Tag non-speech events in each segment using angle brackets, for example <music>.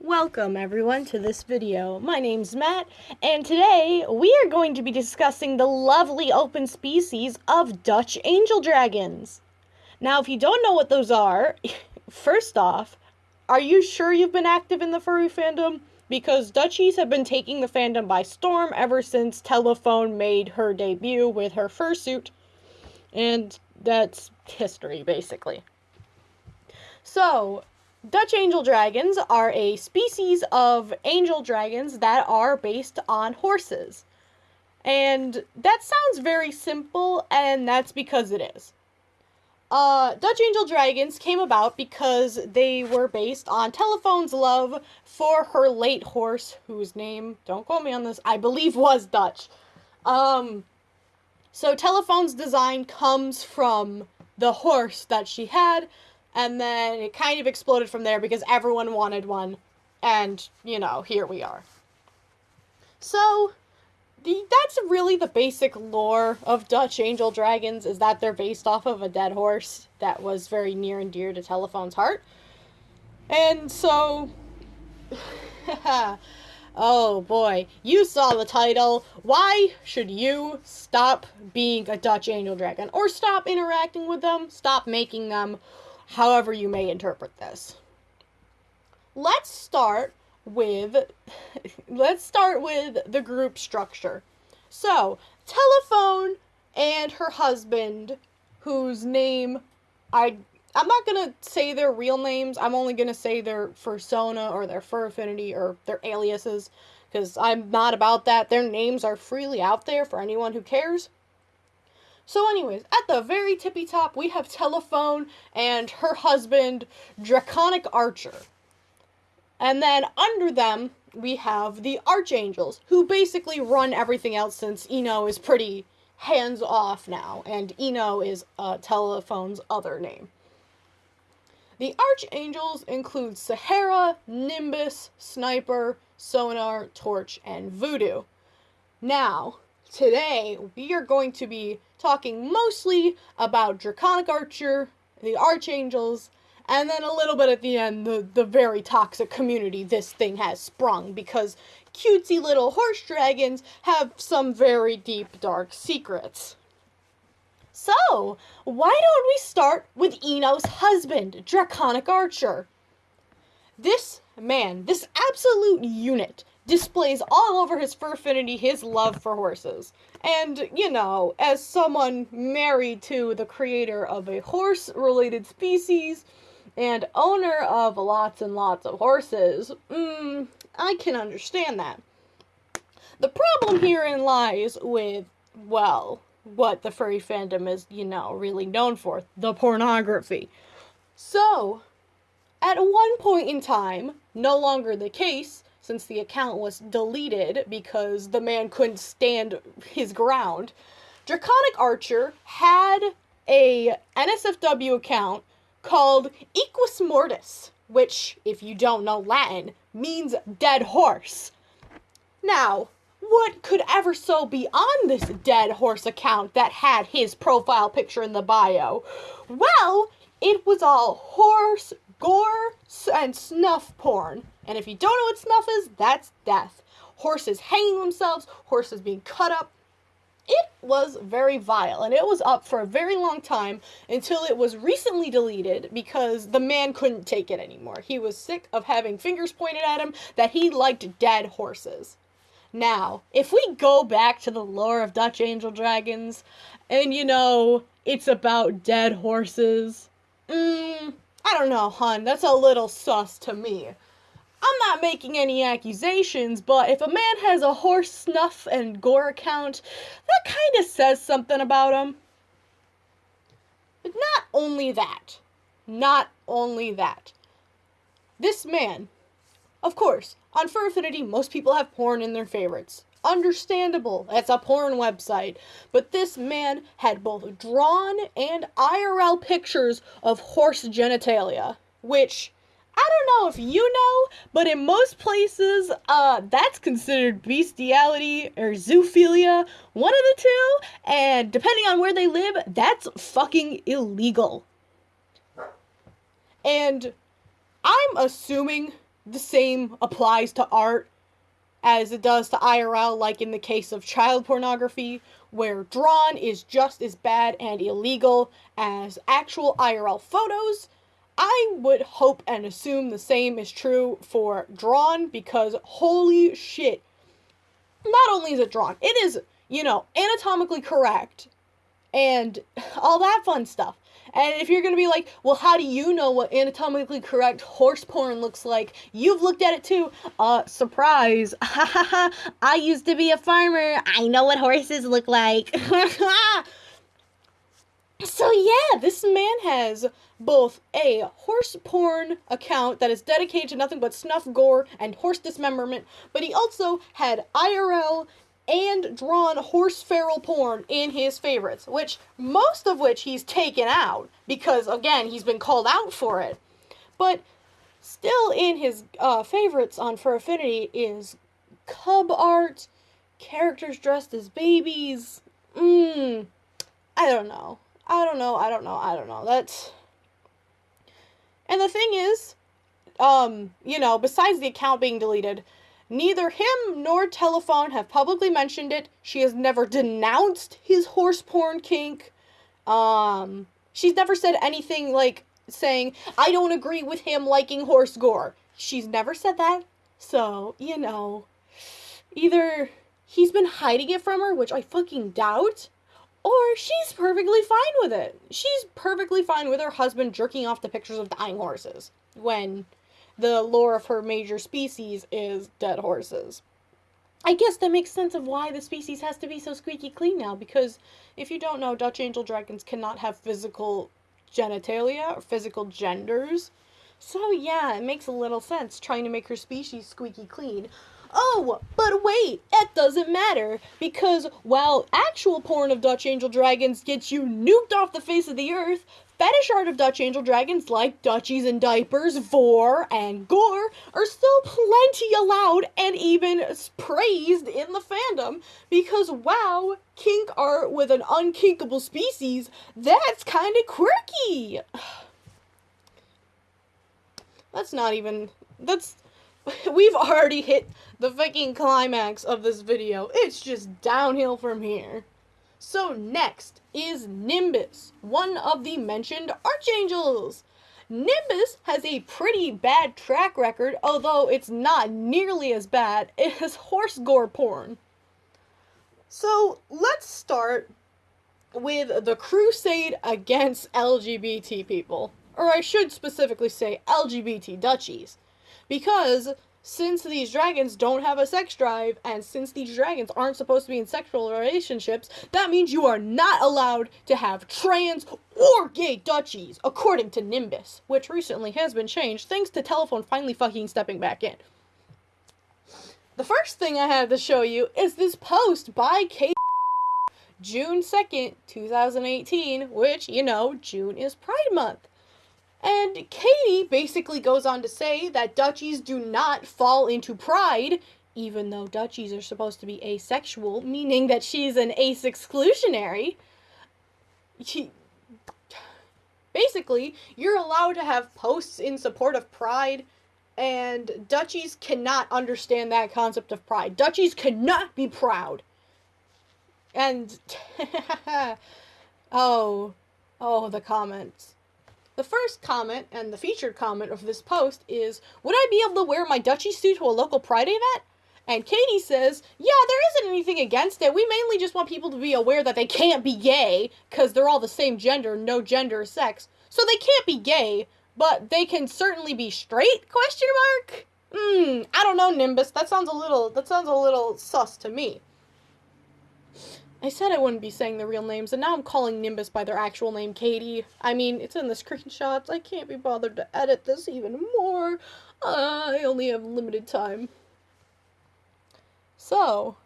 Welcome everyone to this video. My name's Matt, and today we are going to be discussing the lovely open species of Dutch angel dragons. Now, if you don't know what those are, <laughs> first off, are you sure you've been active in the furry fandom? Because Dutchies have been taking the fandom by storm ever since Telephone made her debut with her fursuit, and that's history, basically. So, Dutch angel dragons are a species of angel dragons that are based on horses. And that sounds very simple, and that's because it is. Uh, Dutch angel dragons came about because they were based on Telephone's love for her late horse, whose name, don't quote me on this, I believe was Dutch. Um, so Telephone's design comes from the horse that she had, and then it kind of exploded from there because everyone wanted one. And you know here we are. So the, that's really the basic lore of dutch angel dragons is that they're based off of a dead horse that was very near and dear to telephone's heart. And so <laughs> oh boy you saw the title. Why should you stop being a dutch angel dragon or stop interacting with them? Stop making them however you may interpret this. Let's start with <laughs> let's start with the group structure. So, Telephone and her husband whose name I I'm not going to say their real names. I'm only going to say their fursona or their fur affinity or their aliases because I'm not about that. Their names are freely out there for anyone who cares. So, anyways, at the very tippy top, we have Telephone and her husband, Draconic Archer. And then under them, we have the Archangels, who basically run everything else since Eno is pretty hands off now, and Eno is uh, Telephone's other name. The Archangels include Sahara, Nimbus, Sniper, Sonar, Torch, and Voodoo. Now, today we are going to be talking mostly about Draconic Archer, the Archangels, and then a little bit at the end, the, the very toxic community this thing has sprung because cutesy little horse dragons have some very deep, dark secrets. So, why don't we start with Eno's husband, Draconic Archer? This man, this absolute unit, displays all over his fur affinity his love for horses. And, you know, as someone married to the creator of a horse related species and owner of lots and lots of horses, mm, I can understand that. The problem herein lies with, well, what the furry fandom is, you know, really known for the pornography. So, at one point in time, no longer the case, since the account was deleted because the man couldn't stand his ground, Draconic Archer had a NSFW account called Equus Mortis, which, if you don't know Latin, means dead horse. Now, what could ever so be on this dead horse account that had his profile picture in the bio? Well, it was all horse, gore, and snuff porn. And if you don't know what snuff is, that's death. Horses hanging themselves, horses being cut up. It was very vile, and it was up for a very long time until it was recently deleted because the man couldn't take it anymore. He was sick of having fingers pointed at him that he liked dead horses. Now, if we go back to the lore of Dutch Angel Dragons, and you know, it's about dead horses, mm, I don't know, hun, that's a little sus to me. I'm not making any accusations, but if a man has a horse snuff and gore account, that kind of says something about him. But not only that, not only that. This man, of course, on Fur Affinity, most people have porn in their favorites. Understandable, that's a porn website. But this man had both drawn and IRL pictures of horse genitalia, which I don't know if you know, but in most places, uh, that's considered bestiality or zoophilia, one of the two, and depending on where they live, that's fucking illegal. And I'm assuming the same applies to art as it does to IRL, like in the case of child pornography, where drawn is just as bad and illegal as actual IRL photos. I would hope and assume the same is true for drawn because holy shit. Not only is it drawn, it is, you know, anatomically correct and <laughs> all that fun stuff. And if you're gonna be like, well, how do you know what anatomically correct horse porn looks like? You've looked at it too. Uh, surprise. <laughs> I used to be a farmer. I know what horses look like. <laughs> so yeah, this man has both a horse porn account that is dedicated to nothing but snuff, gore, and horse dismemberment, but he also had IRL and drawn horse feral porn in his favorites, which most of which he's taken out because again he's been called out for it. But still in his uh, favorites on Fur Affinity is cub art, characters dressed as babies. Mmm, I don't know. I don't know. I don't know. I don't know. That's and the thing is, um, you know, besides the account being deleted, Neither him nor Telephone have publicly mentioned it. She has never denounced his horse porn kink. Um, she's never said anything like saying, I don't agree with him liking horse gore. She's never said that. So, you know, either he's been hiding it from her, which I fucking doubt, or she's perfectly fine with it. She's perfectly fine with her husband jerking off to pictures of dying horses when the lore of her major species is dead horses. I guess that makes sense of why the species has to be so squeaky clean now, because if you don't know, Dutch angel dragons cannot have physical genitalia or physical genders. So yeah, it makes a little sense trying to make her species squeaky clean. Oh, but wait, that doesn't matter, because while actual porn of Dutch angel dragons gets you nuked off the face of the earth, Fetish art of Dutch angel dragons like Dutchies and Diapers, Vore, and Gore are still plenty allowed and even praised in the fandom because wow, kink art with an unkinkable species, that's kind of quirky. <sighs> That's not even, that's, <laughs> we've already hit the fucking climax of this video. It's just downhill from here. So next is Nimbus, one of the mentioned archangels. Nimbus has a pretty bad track record, although it's not nearly as bad <laughs> as horse gore porn. So let's start with the crusade against LGBT people. Or I should specifically say LGBT Dutchies. Because since these dragons don't have a sex drive, and since these dragons aren't supposed to be in sexual relationships, that means you are not allowed to have trans or gay Dutchies, according to Nimbus, which recently has been changed thanks to Telephone finally fucking stepping back in. The first thing I have to show you is this post by Kate June 2nd, 2018, which, you know, June is Pride Month. And Katie basically goes on to say that Dutchies do not fall into pride, even though Dutchies are supposed to be asexual, meaning that she's an ace exclusionary. She, basically, you're allowed to have posts in support of pride, and Dutchies cannot understand that concept of pride. Dutchies cannot be proud. And, <laughs> oh, oh, the comments. The first comment and the featured comment of this post is Would I be able to wear my Dutchy suit to a local Pride event? And Katie says, Yeah, there isn't anything against it. We mainly just want people to be aware that they can't be gay, because they're all the same gender, no gender or sex. So they can't be gay, but they can certainly be straight? Question mark? Hmm, I don't know, Nimbus. That sounds a little that sounds a little sus to me. I said I wouldn't be saying the real names, and now I'm calling Nimbus by their actual name, Katie. I mean, it's in the screenshots. I can't be bothered to edit this even more. I only have limited time. So,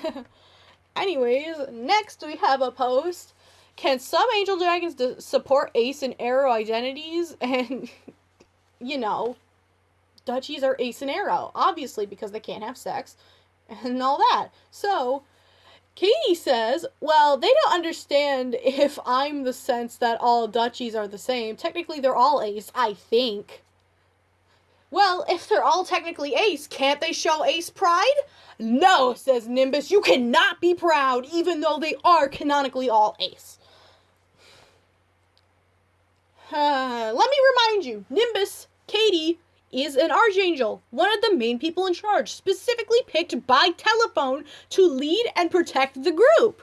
<laughs> anyways, next we have a post. Can some Angel Dragons support Ace and aro identities? <laughs> And, you know, Dutchies are Ace and aro, obviously, because they can't have sex and all that. So, Katie says, well, they don't understand if I'm the sense that all Dutchies are the same. Technically, they're all ace, I think. Well, if they're all technically ace, can't they show ace pride? No, says Nimbus, you cannot be proud, even though they are canonically all ace. <sighs> Uh, let me remind you, Nimbus, Katie, is an archangel, one of the main people in charge, specifically picked by telephone to lead and protect the group.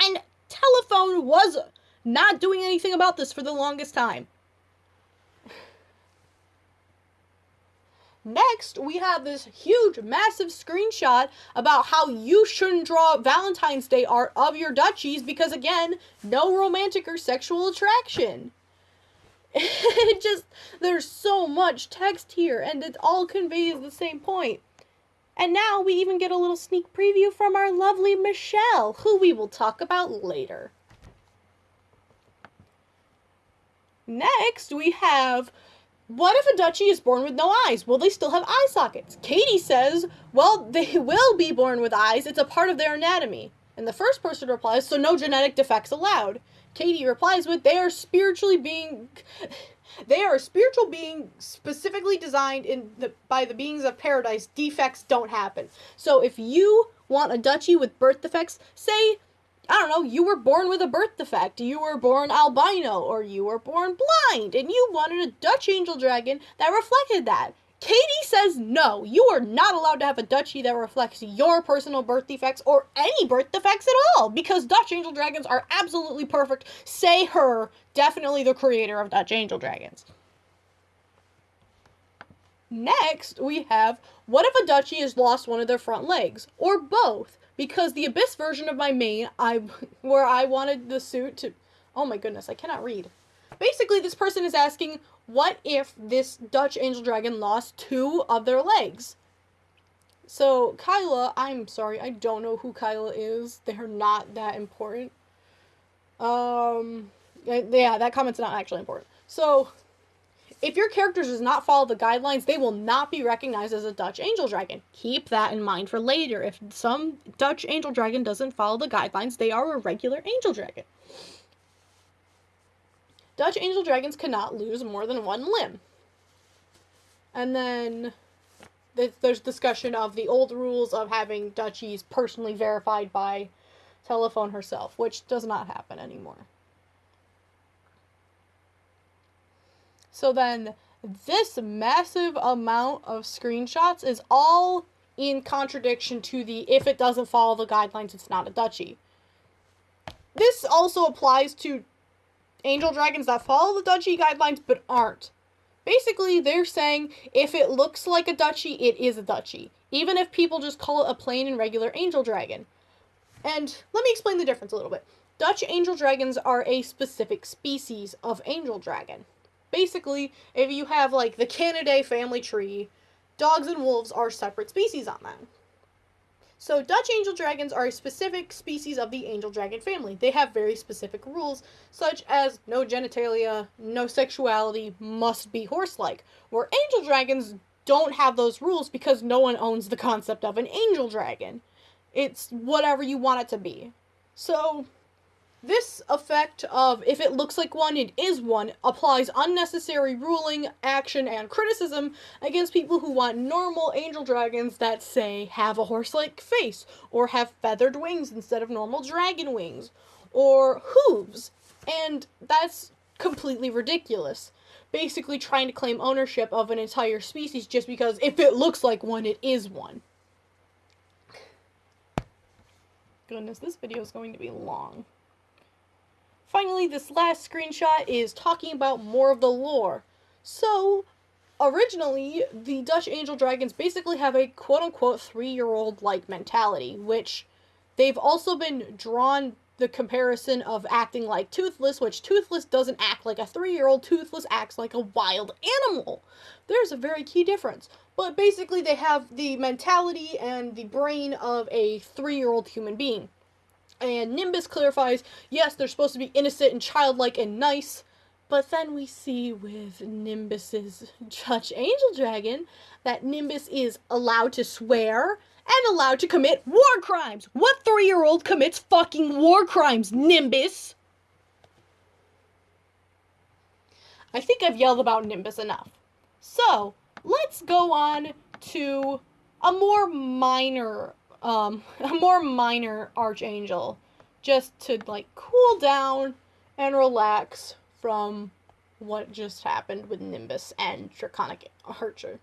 And telephone was not doing anything about this for the longest time. Next, we have this huge, massive screenshot about how you shouldn't draw Valentine's Day art of your Dutchies because, again, no romantic or sexual attraction. <laughs> it just, there's so much text here, and it all conveys the same point. And now we even get a little sneak preview from our lovely Michelle, who we will talk about later. Next, we have what if a Dutchy is born with no eyes? Will they still have eye sockets? Katie says, well, they <laughs> will be born with eyes. It's a part of their anatomy. And the first person replies, so no genetic defects allowed. Katie replies with, they are spiritually being. They are a spiritual being specifically designed in the, by the beings of paradise. Defects don't happen. So if you want a Dutchy with birth defects, say I don't know, you were born with a birth defect, you were born albino, or you were born blind, and you wanted a Dutch angel dragon that reflected that. Katie says no, you are not allowed to have a Dutchy that reflects your personal birth defects or any birth defects at all, because Dutch angel dragons are absolutely perfect. Say her, definitely the creator of Dutch angel dragons. Next, we have what if a Dutchy has lost one of their front legs, or both? because the abyss version of my main i <laughs> where i wanted the suit to oh my goodness i cannot read basically this person is asking what if this dutch angel dragon lost two of their legs so kyla i'm sorry i don't know who kyla is they're not that important um yeah that comment's not actually important so if your character does not follow the guidelines, they will not be recognized as a Dutch Angel Dragon. Keep that in mind for later. If some Dutch Angel Dragon doesn't follow the guidelines, they are a regular Angel Dragon. Dutch Angel Dragons cannot lose more than one limb. And then there's discussion of the old rules of having Dutchies personally verified by telephone herself, which does not happen anymore. So then this massive amount of screenshots is all in contradiction to the if it doesn't follow the guidelines, it's not a Dutchy. This also applies to angel dragons that follow the Dutchy guidelines but aren't. Basically, they're saying if it looks like a Dutchy, it is a Dutchy, even if people just call it a plain and regular angel dragon. And let me explain the difference a little bit. Dutch angel dragons are a specific species of angel dragon. Basically, if you have like the Canidae family tree, dogs and wolves are separate species on that. So, Dutch angel dragons are a specific species of the angel dragon family. They have very specific rules, such as no genitalia, no sexuality, must be horse like. Where angel dragons don't have those rules because no one owns the concept of an angel dragon. It's whatever you want it to be. So, this effect of if it looks like one, it is one applies unnecessary ruling, action, and criticism against people who want normal angel dragons that, say, have a horse like face, or have feathered wings instead of normal dragon wings, or hooves. And that's completely ridiculous. Basically, trying to claim ownership of an entire species just because if it looks like one, it is one. Goodness, this video is going to be long. Finally, this last screenshot is talking about more of the lore. So, originally, the Dutch Angel Dragons basically have a quote unquote three year old like mentality, which they've also been drawn the comparison of acting like Toothless, which Toothless doesn't act like a three year old, Toothless acts like a wild animal. There's a very key difference. But basically, they have the mentality and the brain of a three year old human being. And Nimbus clarifies, yes, they're supposed to be innocent and childlike and nice, but then we see with Nimbus's Dutch Angel Dragon that Nimbus is allowed to swear and allowed to commit war crimes. What three year old commits fucking war crimes, Nimbus? I think I've yelled about Nimbus enough. So, let's go on to a more minor um a more minor archangel just to like cool down and relax from what just happened with Nimbus and Draconic Archer.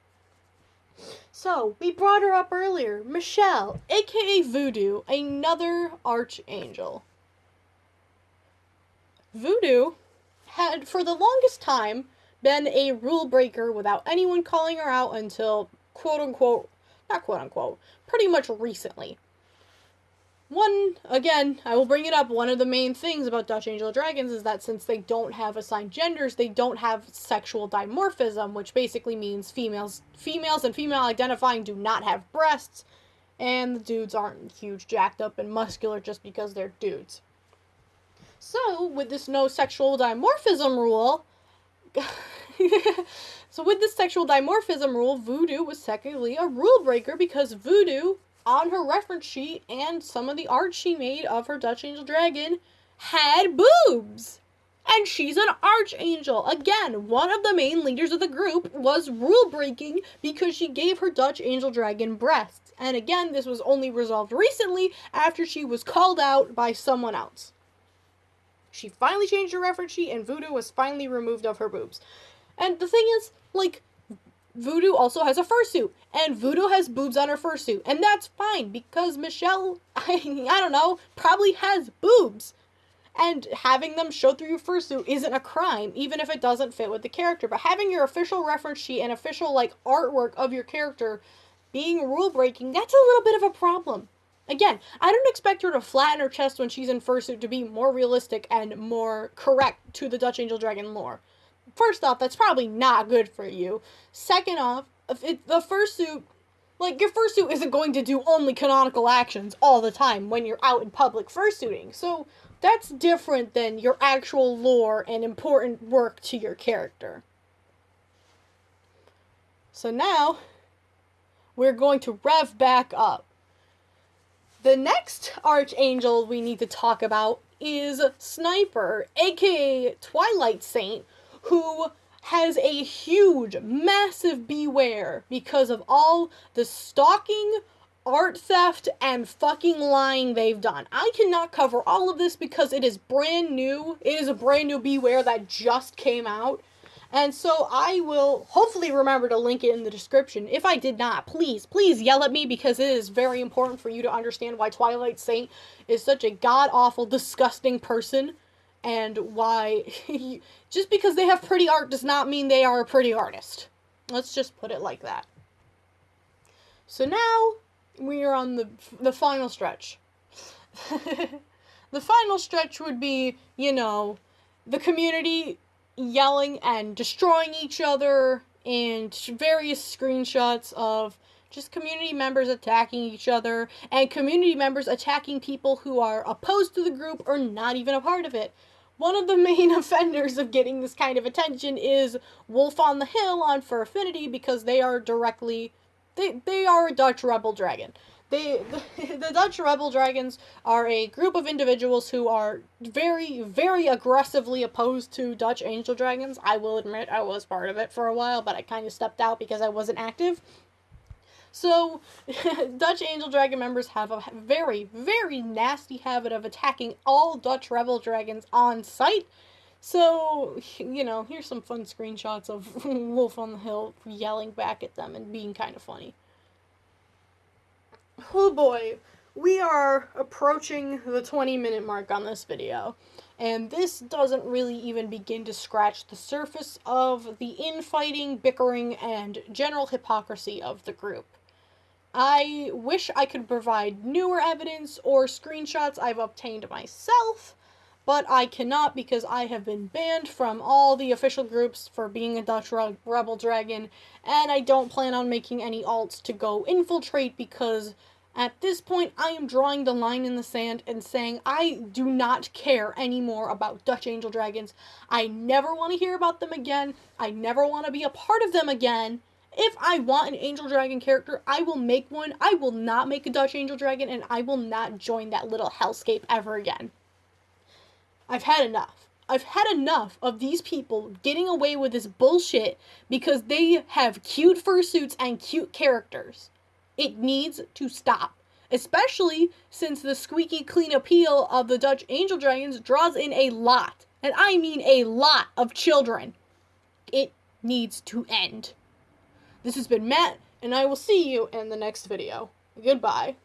So, we brought her up earlier, Michelle, aka Voodoo, another archangel. Voodoo had, for the longest time, been a rule breaker without anyone calling her out until quote unquote, not quote unquote, pretty much recently. One, again, I will bring it up. One of the main things about Dutch Angel Dragons is that since they don't have assigned genders, they don't have sexual dimorphism, which basically means females females and female identifying do not have breasts, and the dudes aren't huge, jacked up, and muscular just because they're dudes. So, with this no sexual dimorphism rule, <laughs> so with this sexual dimorphism rule, voodoo was technically a rule breaker because voodoo on her reference sheet and some of the art she made of her Dutch Angel Dragon had boobs. And she's an archangel. Again, one of the main leaders of the group was rule breaking because she gave her Dutch Angel Dragon breasts. And again, this was only resolved recently after she was called out by someone else. She finally changed her reference sheet and voodoo was finally removed of her boobs. And the thing is, like, Voodoo also has a fursuit, and Voodoo has boobs on her fursuit, and that's fine because Michelle, <laughs> I, I don't know, probably has boobs. And having them show through your fursuit isn't a crime, even if it doesn't fit with the character. But having your official reference sheet and official like artwork of your character being rule breaking, that's a little bit of a problem. Again, I don't expect her to flatten her chest when she's in fursuit to be more realistic and more correct to the Dutch Angel Dragon lore first off, that's probably not good for you. Second off, it, the fursuit, like your fursuit isn't going to do only canonical actions all the time when you're out in public fursuiting. So that's different than your actual lore and important work to your character. So now we're going to rev back up. The next archangel we need to talk about is Sniper, aka Twilight Saint, who has a huge, massive beware because of all the stalking, art theft, and fucking lying they've done. I cannot cover all of this because it is brand new. It is a brand new beware that just came out. And so I will hopefully remember to link it in the description. If I did not, please, please yell at me because it is very important for you to understand why Twilight Saint is such a god awful, disgusting person and why <laughs> just because they have pretty art does not mean they are a pretty artist. Let's just put it like that. So now we are on the the final stretch. <laughs> the final stretch would be, you know, the community yelling and destroying each other and various screenshots of just community members attacking each other and community members attacking people who are opposed to the group or not even a part of it one of the main <laughs> offenders of getting this kind of attention is Wolf on the Hill on Fur Affinity because they are directly they they are a Dutch rebel dragon. They the, <laughs> the Dutch rebel dragons are a group of individuals who are very very aggressively opposed to Dutch angel dragons. I will admit I was part of it for a while, but I kind of stepped out because I wasn't active. So, <laughs> Dutch Angel Dragon members have a very, very nasty habit of attacking all Dutch Rebel Dragons on sight. So, <laughs> you know, here's some fun screenshots of <laughs> Wolf on the Hill yelling back at them and being kind of funny. Oh boy, we are approaching the 20 minute mark on this video. And this doesn't really even begin to scratch the surface of the infighting, bickering, and general hypocrisy of the group. I wish I could provide newer evidence or screenshots I've obtained myself, but I cannot because I have been banned from all the official groups for being a Dutch Rebel Dragon, and I don't plan on making any alts to go infiltrate because at this point I am drawing the line in the sand and saying I do not care anymore about Dutch Angel Dragons. I never want to hear about them again. I never want to be a part of them again. If I want an Angel Dragon character, I will make one. I will not make a Dutch Angel Dragon, and I will not join that little hellscape ever again. I've had enough. I've had enough of these people getting away with this bullshit because they have cute fursuits and cute characters. It needs to stop. Especially since the squeaky clean appeal of the Dutch Angel Dragons draws in a lot, and I mean a lot of children. It needs to end. This has been Matt, and I will see you in the next video. Goodbye.